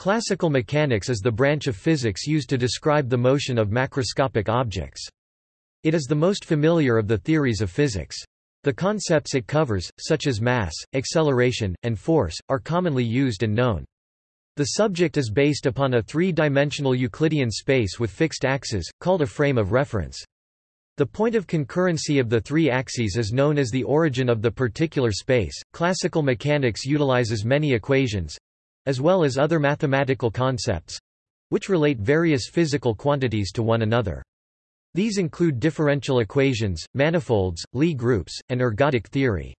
Classical mechanics is the branch of physics used to describe the motion of macroscopic objects. It is the most familiar of the theories of physics. The concepts it covers, such as mass, acceleration, and force, are commonly used and known. The subject is based upon a three-dimensional Euclidean space with fixed axes, called a frame of reference. The point of concurrency of the three axes is known as the origin of the particular space. Classical mechanics utilizes many equations, as well as other mathematical concepts which relate various physical quantities to one another. These include differential equations, manifolds, Lie groups, and ergodic theory.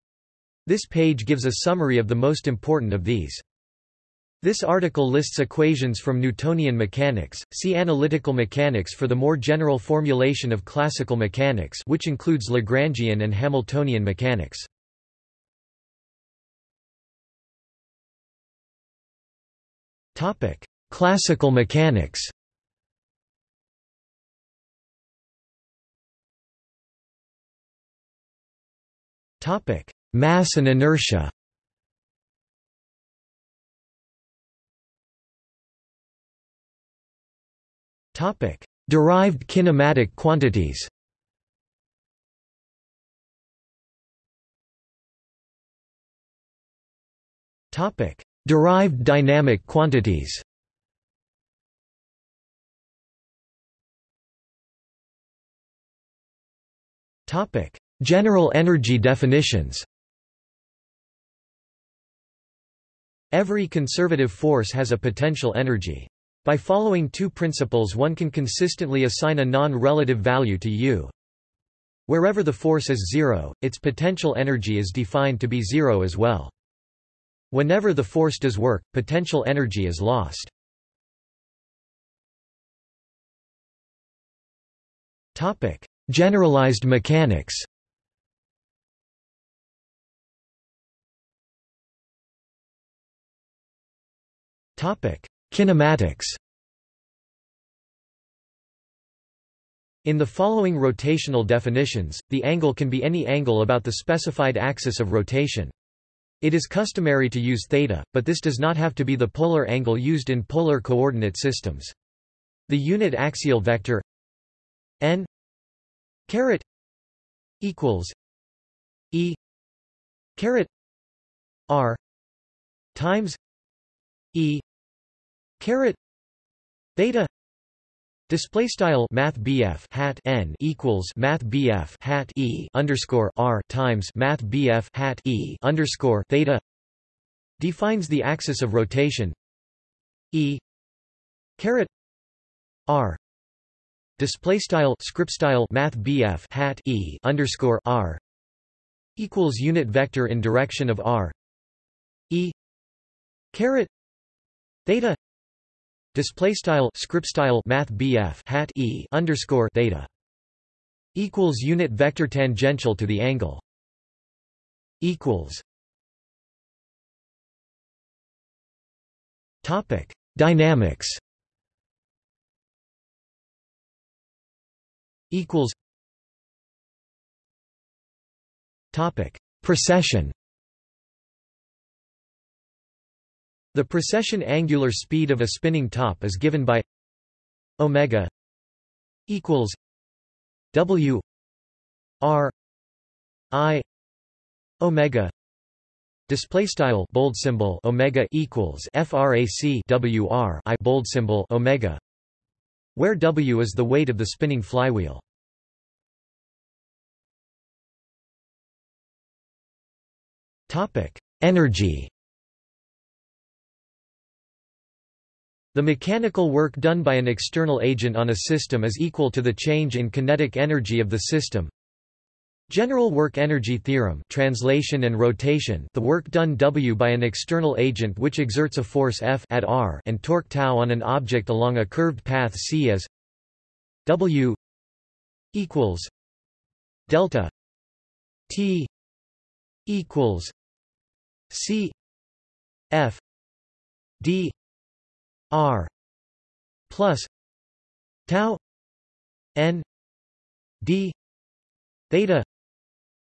This page gives a summary of the most important of these. This article lists equations from Newtonian mechanics. See analytical mechanics for the more general formulation of classical mechanics, which includes Lagrangian and Hamiltonian mechanics. Classical mechanics. Mass and inertia. Derived kinematic quantities. Topic: Derived dynamic quantities General energy definitions Every conservative force has a potential energy. By following two principles one can consistently assign a non-relative value to U. Wherever the force is zero, its potential energy is defined to be zero as well. Whenever the force does work, potential energy is lost. Topic: Generalized mechanics. Topic: Kinematics. In the following rotational definitions, the angle can be any angle about the specified axis of rotation. It is customary to use theta, but this does not have to be the polar angle used in polar coordinate systems. The unit axial vector n caret equals e caret r times e caret theta Display style Math hat n equals Math hat e underscore r times Math hat e underscore theta defines the axis of rotation. E caret r display style script style Math hat e underscore r equals unit vector in direction of r. E caret theta Display style script style math BF hat e underscore theta equals unit vector tangential to the angle equals topic dynamics equals topic precession The precession angular speed of a spinning top is given by omega equals w r i omega display style bold symbol omega equals frac w r i bold symbol omega where w is the weight of the spinning flywheel. Topic energy The mechanical work done by an external agent on a system is equal to the change in kinetic energy of the system. General work energy theorem translation and rotation the work done W by an external agent which exerts a force F at r and torque tau on an object along a curved path c as W equals delta T equals C F D R plus tau N D theta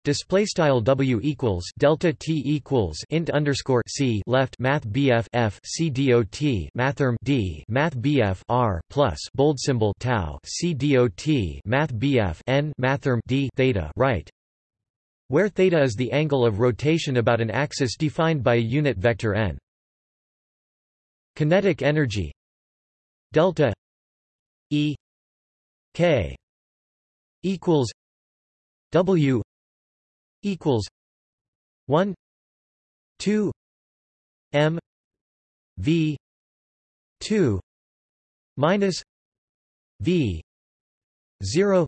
Display style W equals delta T equals int underscore C left Math BF F C mathrm D Math BF R plus bold symbol tau C dot Math BF N mathrm D theta right where theta is the angle of rotation about an axis defined by a unit vector n. Kinetic energy. Delta E K equals W equals one two M V two minus V zero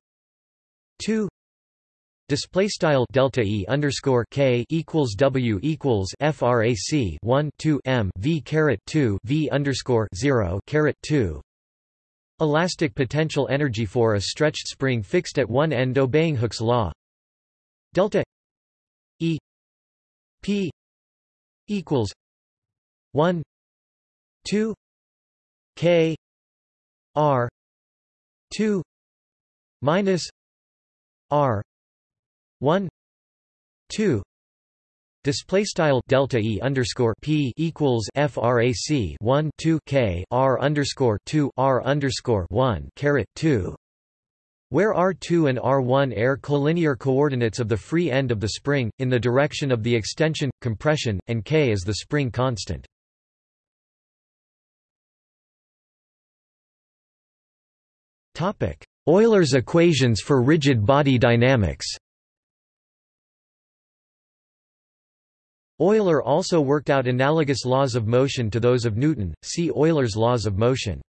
two Display style delta e underscore k equals w equals frac 1 2 m v caret 2 v underscore 0 caret 2 Elastic potential energy for a stretched spring fixed at one end obeying Hooke's law. Delta E P equals 1 2 K R 2 minus R 1 2 Display style delta e underscore p equals frac 1 2 k r underscore 2 r underscore 1 caret 2, where r2 and r1 are collinear coordinates of the free end of the spring in the direction of the extension, compression, and k is the spring constant. Topic: Euler's equations for rigid body dynamics. Euler also worked out analogous laws of motion to those of Newton, see Euler's laws of motion.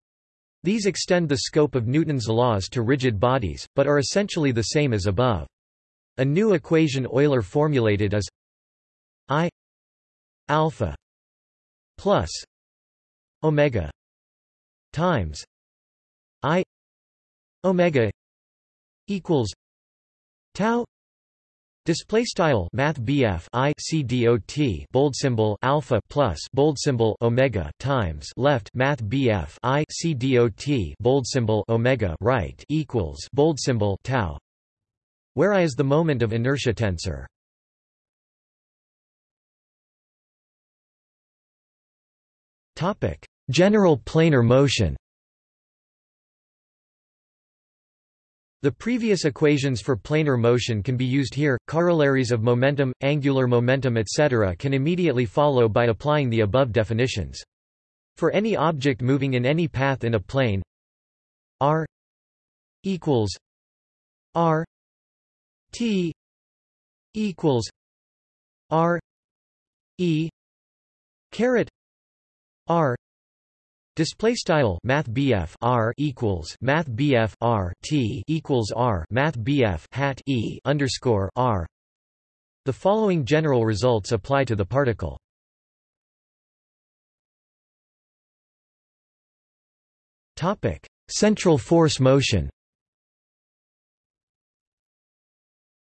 These extend the scope of Newton's laws to rigid bodies, but are essentially the same as above. A new equation Euler formulated is I alpha plus omega times I omega equals tau Display style Math I C D O T bold symbol alpha plus bold symbol omega times left Math BF I C D O T bold symbol omega right equals bold symbol tau, where I is the moment of inertia tensor. Topic: General planar motion. The previous equations for planar motion can be used here. Corollaries of momentum, angular momentum etc. can immediately follow by applying the above definitions. For any object moving in any path in a plane r equals r t equals r e caret r Display style Math R equals Math R T equals R Math BF hat E underscore R. The following general results apply to the particle. Topic: Central force motion.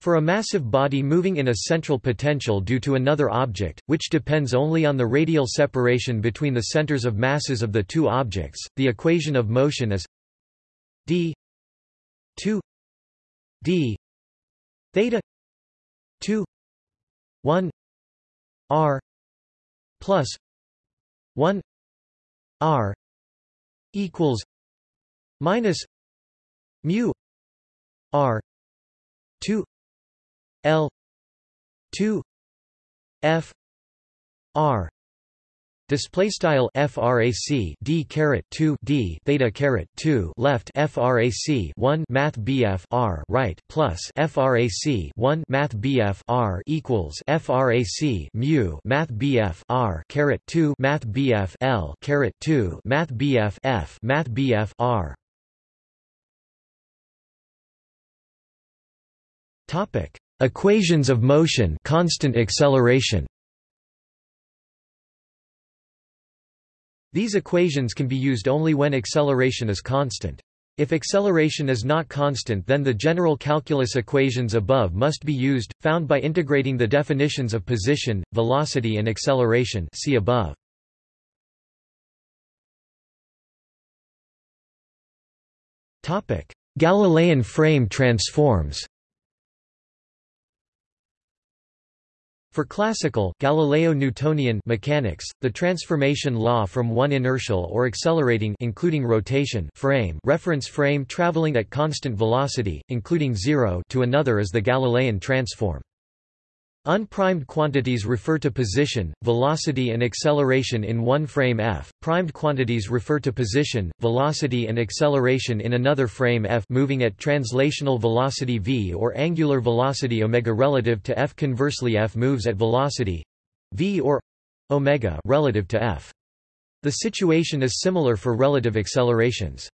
For a massive body moving in a central potential due to another object, which depends only on the radial separation between the centers of masses of the two objects, the equation of motion is d 2 d theta 2 1 r plus 1 r equals minus mu r 2 L two F R display style frac d caret 2 d theta caret 2 left frac 1 math bf r right plus frac 1 math bf r equals frac mu math bf r caret 2 math bf l caret 2 math bf f math bf r. Topic Equations of motion constant acceleration. These equations can be used only when acceleration is constant. If acceleration is not constant then the general calculus equations above must be used, found by integrating the definitions of position, velocity and acceleration see above. Galilean frame transforms For classical Galileo-Newtonian mechanics, the transformation law from one inertial or accelerating including rotation frame reference frame traveling at constant velocity, including zero to another is the Galilean transform. Unprimed quantities refer to position, velocity and acceleration in one frame f. Primed quantities refer to position, velocity and acceleration in another frame f moving at translational velocity v or angular velocity omega relative to f. Conversely f moves at velocity v or omega relative to f. The situation is similar for relative accelerations.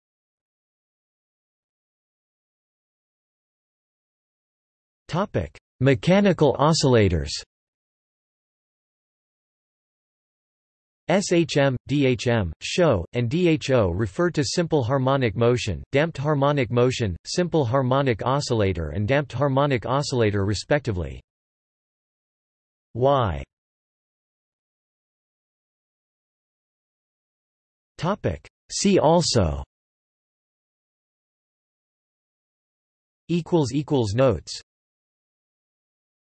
Topic: Mechanical oscillators. SHM, DHM, SHO, and DHO refer to simple harmonic motion, damped harmonic motion, simple harmonic oscillator and damped harmonic oscillator respectively. Y. See also. Notes